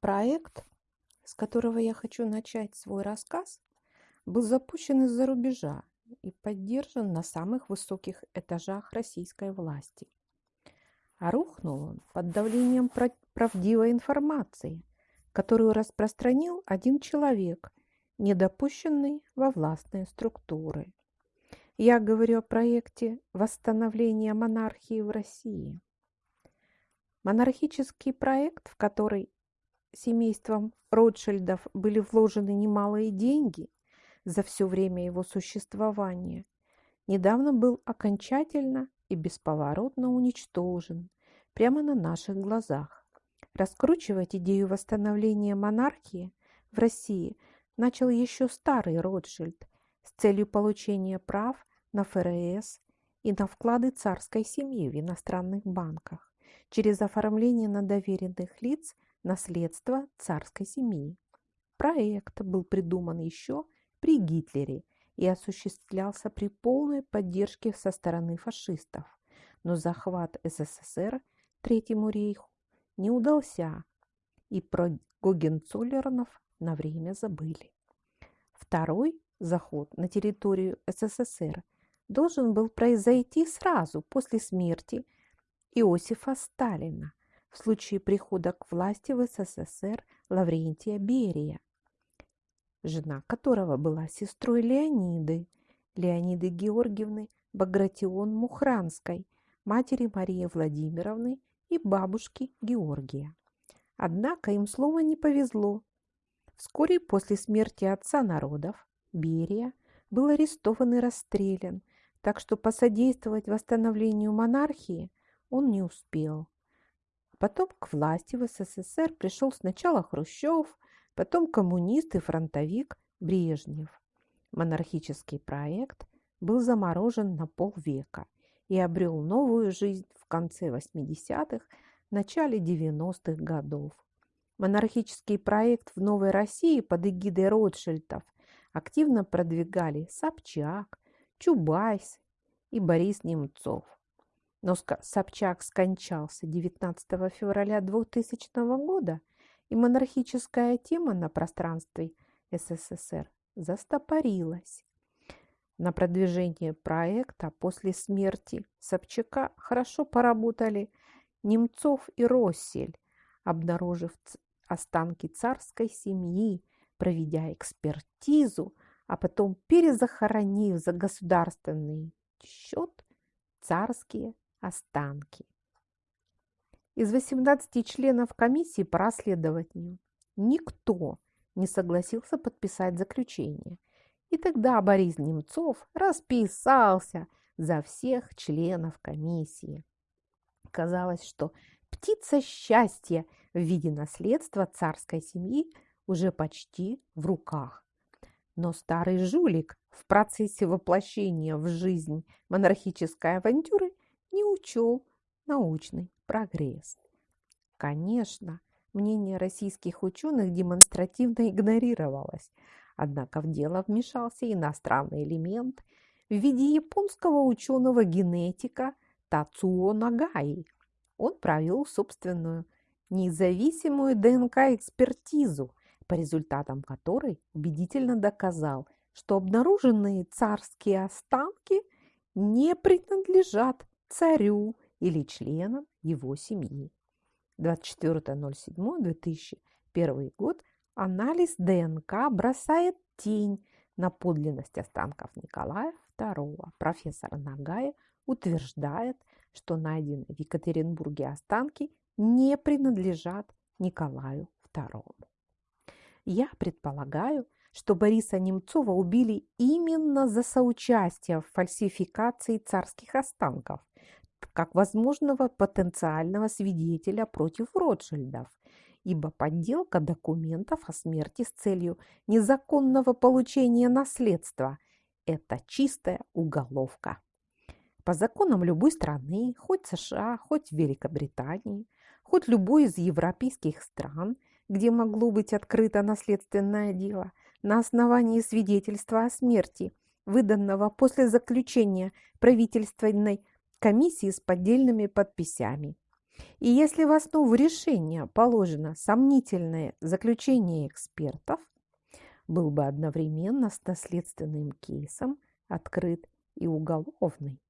Проект, с которого я хочу начать свой рассказ, был запущен из-за рубежа и поддержан на самых высоких этажах российской власти. А рухнул он под давлением правдивой информации, которую распространил один человек, недопущенный во властные структуры. Я говорю о проекте восстановления монархии в России. Монархический проект, в который семейством Ротшильдов были вложены немалые деньги за все время его существования, недавно был окончательно и бесповоротно уничтожен прямо на наших глазах. Раскручивать идею восстановления монархии в России начал еще старый Ротшильд с целью получения прав на ФРС и на вклады царской семьи в иностранных банках через оформление на доверенных лиц наследства царской семьи. Проект был придуман еще при Гитлере и осуществлялся при полной поддержке со стороны фашистов, но захват СССР Третьему рейху не удался, и про Гогенцоллернов на время забыли. Второй заход на территорию СССР должен был произойти сразу после смерти Иосифа Сталина в случае прихода к власти в СССР Лаврентия Берия, жена которого была сестрой Леониды, Леониды Георгиевны Багратион Мухранской, матери Марии Владимировны и бабушки Георгия. Однако им слово не повезло. Вскоре после смерти отца народов Берия был арестован и расстрелян, так что посодействовать восстановлению монархии он не успел. Потом к власти в СССР пришел сначала Хрущев, потом коммунист и фронтовик Брежнев. Монархический проект был заморожен на полвека и обрел новую жизнь в конце 80-х, начале 90-х годов. Монархический проект в Новой России под эгидой Ротшильдов активно продвигали Собчак, Чубайс и Борис Немцов. Но Собчак скончался 19 февраля 2000 года, и монархическая тема на пространстве СССР застопорилась. На продвижение проекта после смерти Собчака хорошо поработали Немцов и Россель, обнаружив останки царской семьи, проведя экспертизу, а потом перезахоронив за государственный счет царские останки. Из 18 членов комиссии по расследованию никто не согласился подписать заключение. И тогда Борис Немцов расписался за всех членов комиссии. Казалось, что птица счастья в виде наследства царской семьи уже почти в руках. Но старый жулик в процессе воплощения в жизнь монархической авантюры учел научный прогресс. Конечно, мнение российских ученых демонстративно игнорировалось, однако в дело вмешался иностранный элемент в виде японского ученого-генетика Тацуо Нагаи. Он провел собственную независимую ДНК-экспертизу, по результатам которой убедительно доказал, что обнаруженные царские останки не принадлежат царю или членам его семьи. 24.07.2001 год анализ ДНК бросает тень на подлинность останков Николая II. Профессор Нагая утверждает, что найденные в Екатеринбурге останки не принадлежат Николаю II. Я предполагаю, что Бориса Немцова убили именно за соучастие в фальсификации царских останков, как возможного потенциального свидетеля против Ротшильдов, ибо подделка документов о смерти с целью незаконного получения наследства – это чистая уголовка. По законам любой страны, хоть США, хоть Великобритании, хоть любой из европейских стран, где могло быть открыто наследственное дело – на основании свидетельства о смерти, выданного после заключения правительственной комиссии с поддельными подписями. И если в основу решения положено сомнительное заключение экспертов, был бы одновременно с наследственным кейсом открыт и уголовный.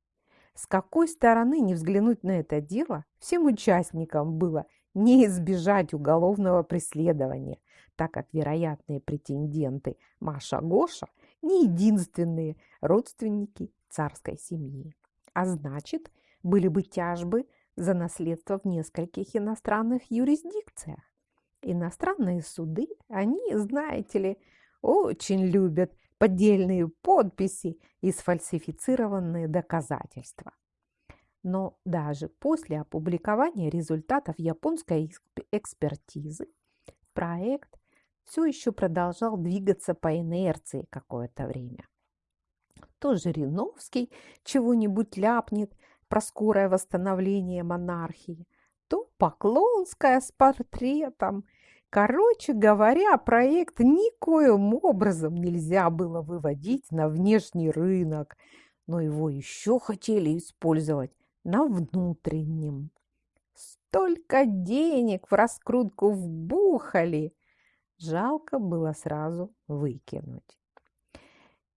С какой стороны не взглянуть на это дело, всем участникам было не избежать уголовного преследования, так как вероятные претенденты Маша Гоша не единственные родственники царской семьи. А значит, были бы тяжбы за наследство в нескольких иностранных юрисдикциях. Иностранные суды, они, знаете ли, очень любят поддельные подписи и сфальсифицированные доказательства. Но даже после опубликования результатов японской экспертизы проект все еще продолжал двигаться по инерции какое-то время. То Жириновский чего-нибудь ляпнет про скорое восстановление монархии, то Поклонская с портретом. Короче говоря, проект никоим образом нельзя было выводить на внешний рынок, но его еще хотели использовать на внутреннем. Столько денег в раскрутку вбухали, жалко было сразу выкинуть.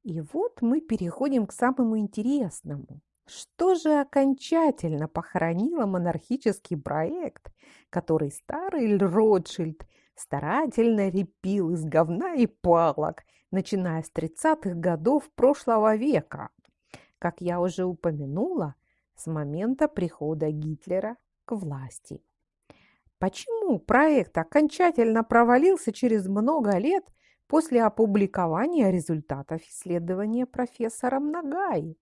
И вот мы переходим к самому интересному. Что же окончательно похоронило монархический проект, который старый Ротшильд старательно репил из говна и палок, начиная с 30-х годов прошлого века? Как я уже упомянула, с момента прихода Гитлера к власти. Почему проект окончательно провалился через много лет после опубликования результатов исследования профессором Нагаи?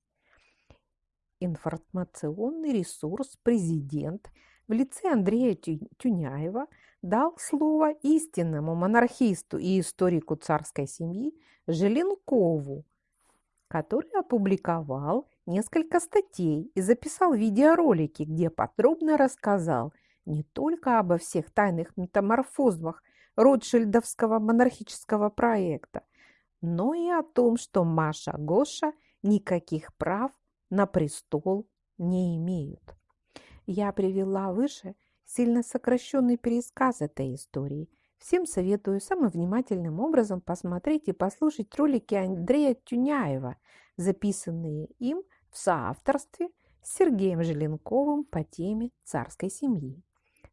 информационный ресурс «Президент» в лице Андрея Тюняева дал слово истинному монархисту и историку царской семьи Желенкову, который опубликовал несколько статей и записал видеоролики, где подробно рассказал не только обо всех тайных метаморфозах Ротшильдовского монархического проекта, но и о том, что Маша Гоша никаких прав на престол не имеют. Я привела выше сильно сокращенный пересказ этой истории. Всем советую самым внимательным образом посмотреть и послушать ролики Андрея Тюняева, записанные им в соавторстве с Сергеем Желенковым по теме царской семьи.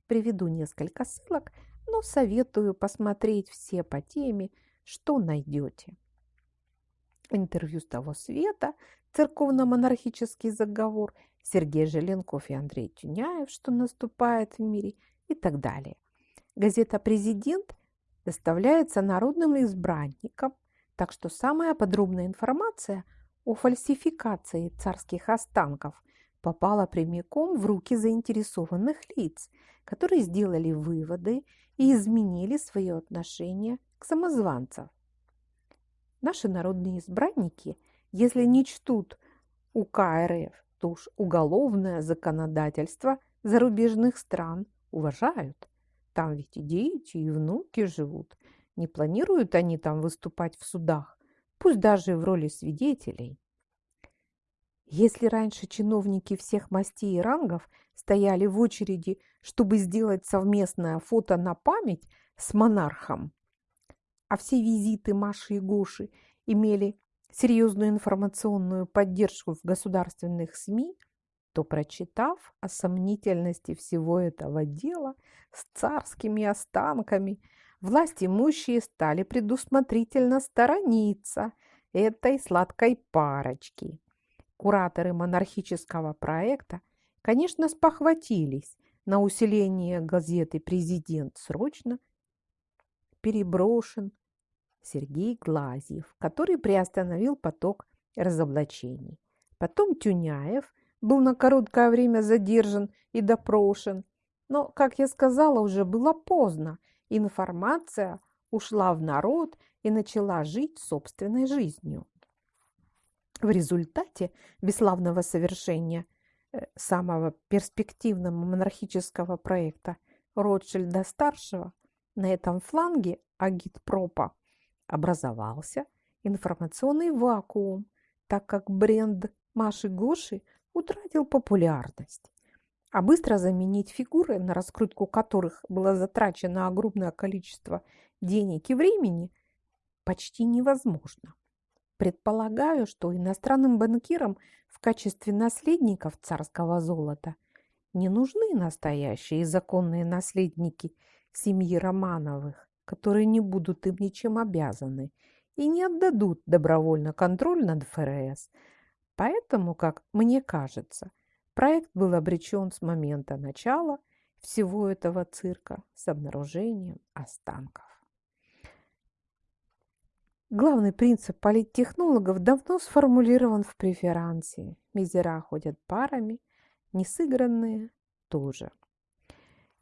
Приведу несколько ссылок, но советую посмотреть все по теме, что найдете. Интервью с того света церковно-монархический заговор, Сергей Желенков и Андрей Тюняев, что наступает в мире и так далее. Газета «Президент» доставляется народным избранникам, так что самая подробная информация о фальсификации царских останков попала прямиком в руки заинтересованных лиц, которые сделали выводы и изменили свое отношение к самозванцам. Наши народные избранники – если не чтут УК РФ, то уж уголовное законодательство зарубежных стран уважают. Там ведь и дети, и внуки живут. Не планируют они там выступать в судах, пусть даже в роли свидетелей. Если раньше чиновники всех мастей и рангов стояли в очереди, чтобы сделать совместное фото на память с монархом, а все визиты Маши и Гоши имели серьезную информационную поддержку в государственных СМИ, то, прочитав о сомнительности всего этого дела с царскими останками, власть имущие стали предусмотрительно сторониться этой сладкой парочки. Кураторы монархического проекта, конечно, спохватились на усиление газеты «Президент срочно» переброшен Сергей Глазьев, который приостановил поток разоблачений. Потом Тюняев был на короткое время задержан и допрошен. Но, как я сказала, уже было поздно. Информация ушла в народ и начала жить собственной жизнью. В результате бесславного совершения э, самого перспективного монархического проекта Ротшильда-старшего на этом фланге агитпропа образовался информационный вакуум, так как бренд Маши Гоши утратил популярность. а быстро заменить фигуры, на раскрутку которых было затрачено огромное количество денег и времени, почти невозможно. Предполагаю, что иностранным банкирам в качестве наследников царского золота не нужны настоящие законные наследники семьи Романовых, которые не будут им ничем обязаны и не отдадут добровольно контроль над ФРС. Поэтому, как мне кажется, проект был обречен с момента начала всего этого цирка с обнаружением останков. Главный принцип политтехнологов давно сформулирован в преферансе. Мизера ходят парами, несыгранные тоже.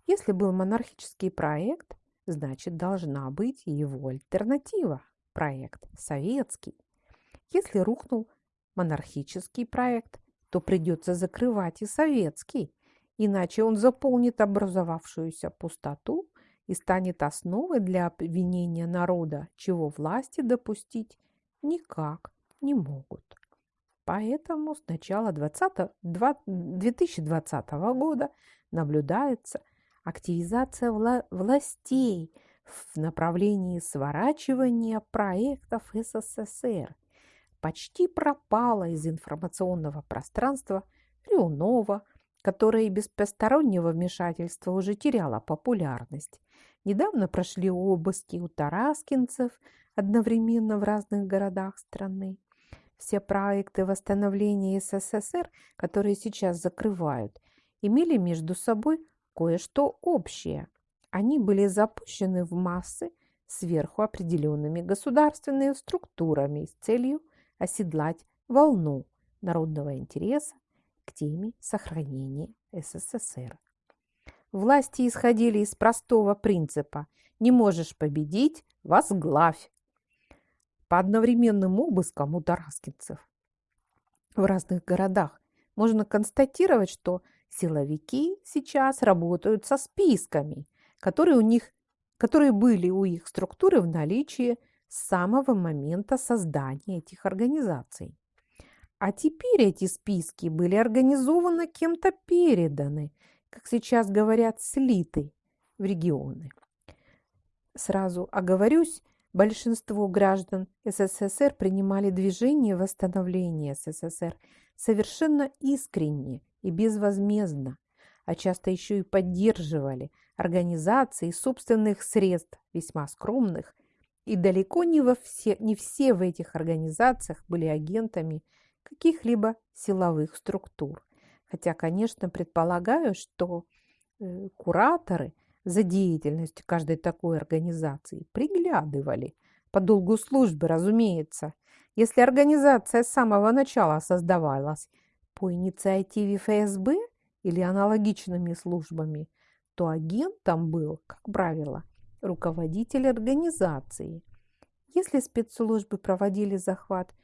Если был монархический проект, значит должна быть его альтернатива – проект советский. Если рухнул монархический проект, то придется закрывать и советский, иначе он заполнит образовавшуюся пустоту и станет основой для обвинения народа, чего власти допустить никак не могут. Поэтому с начала 20, 2020 года наблюдается активизация вла властей в направлении сворачивания проектов СССР. Почти пропала из информационного пространства Рионова, которая без постороннего вмешательства уже теряла популярность. Недавно прошли обыски у тараскинцев одновременно в разных городах страны. Все проекты восстановления СССР, которые сейчас закрывают, имели между собой кое-что общее. Они были запущены в массы сверху определенными государственными структурами с целью оседлать волну народного интереса к теме сохранения СССР. Власти исходили из простого принципа «не можешь победить – возглавь». По одновременным обыскам у тараскинцев в разных городах можно констатировать, что силовики сейчас работают со списками, которые, у них, которые были у их структуры в наличии с самого момента создания этих организаций. А теперь эти списки были организованы кем-то переданы – как сейчас говорят, слиты в регионы. Сразу оговорюсь, большинство граждан СССР принимали движение восстановления СССР совершенно искренне и безвозмездно, а часто еще и поддерживали организации собственных средств, весьма скромных, и далеко не, во все, не все в этих организациях были агентами каких-либо силовых структур. Хотя, конечно, предполагаю, что э, кураторы за деятельностью каждой такой организации приглядывали по долгу службы, разумеется. Если организация с самого начала создавалась по инициативе ФСБ или аналогичными службами, то агентом был, как правило, руководитель организации. Если спецслужбы проводили захват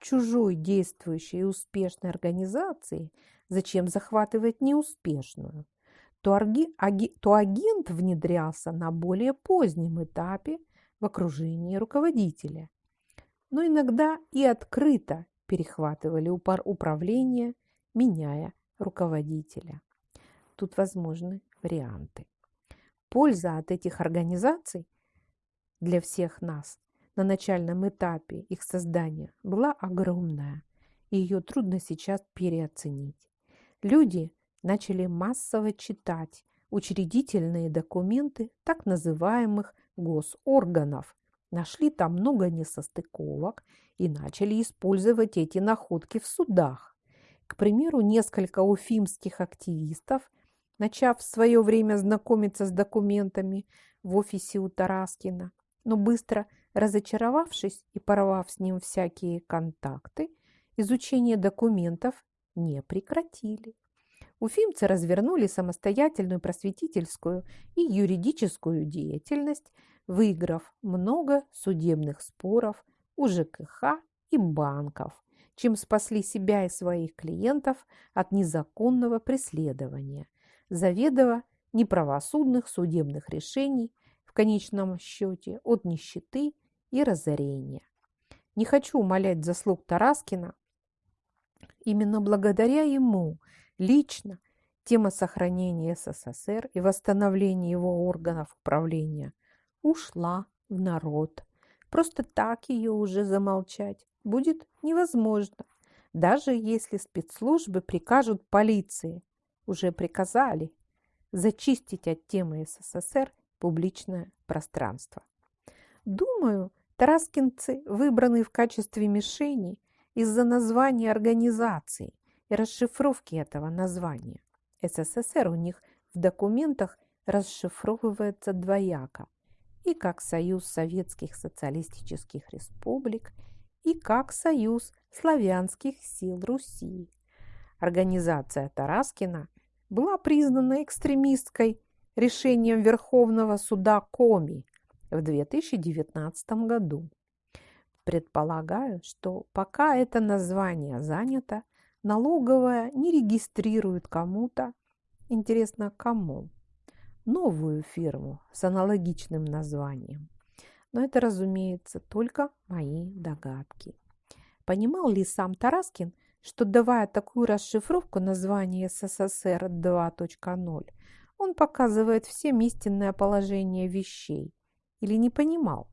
чужой действующей и успешной организации – зачем захватывать неуспешную, то, арги, аги, то агент внедрялся на более позднем этапе в окружении руководителя. Но иногда и открыто перехватывали управление, меняя руководителя. Тут возможны варианты. Польза от этих организаций для всех нас на начальном этапе их создания была огромная, и ее трудно сейчас переоценить. Люди начали массово читать учредительные документы так называемых госорганов, нашли там много несостыковок и начали использовать эти находки в судах. К примеру, несколько уфимских активистов, начав в свое время знакомиться с документами в офисе у Тараскина, но быстро разочаровавшись и порвав с ним всякие контакты, изучение документов не прекратили. Уфимцы развернули самостоятельную просветительскую и юридическую деятельность, выиграв много судебных споров у ЖКХ и банков, чем спасли себя и своих клиентов от незаконного преследования, заведомо неправосудных судебных решений, в конечном счете от нищеты и разорения. Не хочу умолять заслуг Тараскина Именно благодаря ему лично тема сохранения СССР и восстановления его органов управления ушла в народ. Просто так ее уже замолчать будет невозможно, даже если спецслужбы прикажут полиции, уже приказали, зачистить от темы СССР публичное пространство. Думаю, тараскинцы выбраны в качестве мишени из-за названия организации и расшифровки этого названия. СССР у них в документах расшифровывается двояко и как Союз Советских Социалистических Республик, и как Союз Славянских Сил Руси. Организация Тараскина была признана экстремистской решением Верховного суда Коми в 2019 году. Предполагаю, что пока это название занято, налоговая не регистрирует кому-то, интересно кому, новую фирму с аналогичным названием. Но это, разумеется, только мои догадки. Понимал ли сам Тараскин, что давая такую расшифровку названия СССР 2.0, он показывает всем истинное положение вещей? Или не понимал?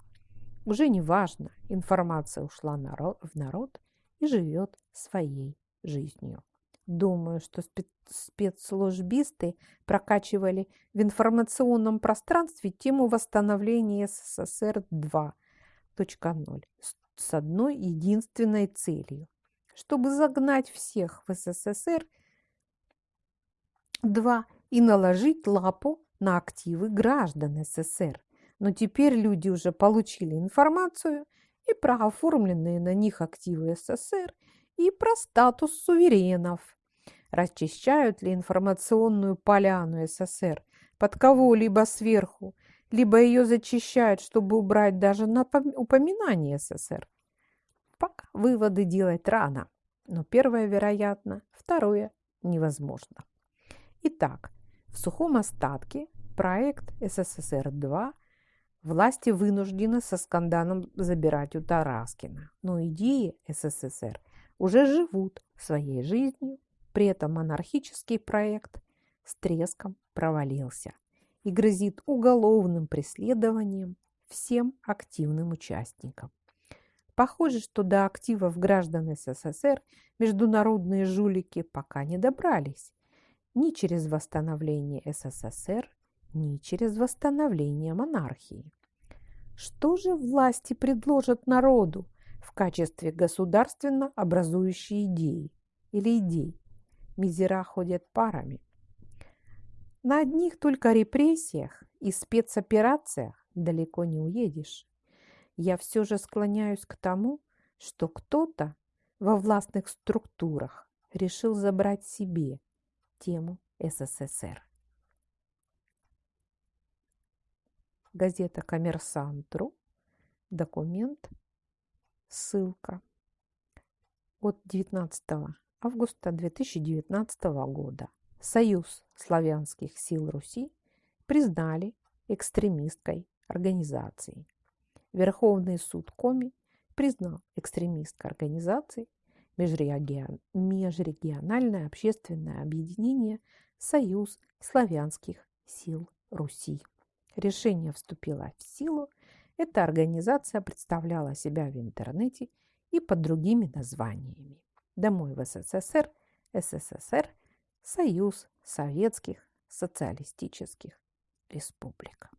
Уже не важно, информация ушла в народ и живет своей жизнью. Думаю, что спецслужбисты прокачивали в информационном пространстве тему восстановления СССР 2.0 с одной единственной целью, чтобы загнать всех в СССР 2 и наложить лапу на активы граждан СССР. Но теперь люди уже получили информацию и про оформленные на них активы СССР, и про статус суверенов – расчищают ли информационную поляну СССР под кого-либо сверху, либо ее зачищают, чтобы убрать даже на упоминание СССР. Пока выводы делать рано, но первое вероятно, второе невозможно. Итак, в сухом остатке проект СССР-2 власти вынуждены со скандалом забирать у Тараскина, но идеи СССР уже живут своей жизнью. При этом монархический проект с треском провалился и грозит уголовным преследованием всем активным участникам. Похоже, что до активов граждан СССР международные жулики пока не добрались. Ни через восстановление СССР, ни через восстановление монархии. Что же власти предложат народу в качестве государственно образующей идеи или идей? мизера ходят парами. На одних только репрессиях и спецоперациях далеко не уедешь. Я все же склоняюсь к тому, что кто-то во властных структурах решил забрать себе тему СССР. Газета «Коммерсантру», документ, ссылка от 19 августа 2019 года Союз славянских сил Руси признали экстремистской организацией. Верховный суд Коми признал экстремистской организацией межрегиональное общественное объединение «Союз славянских сил Руси». Решение вступило в силу. Эта организация представляла себя в интернете и под другими названиями домой в СССР, СССР, Союз Советских Социалистических Республик.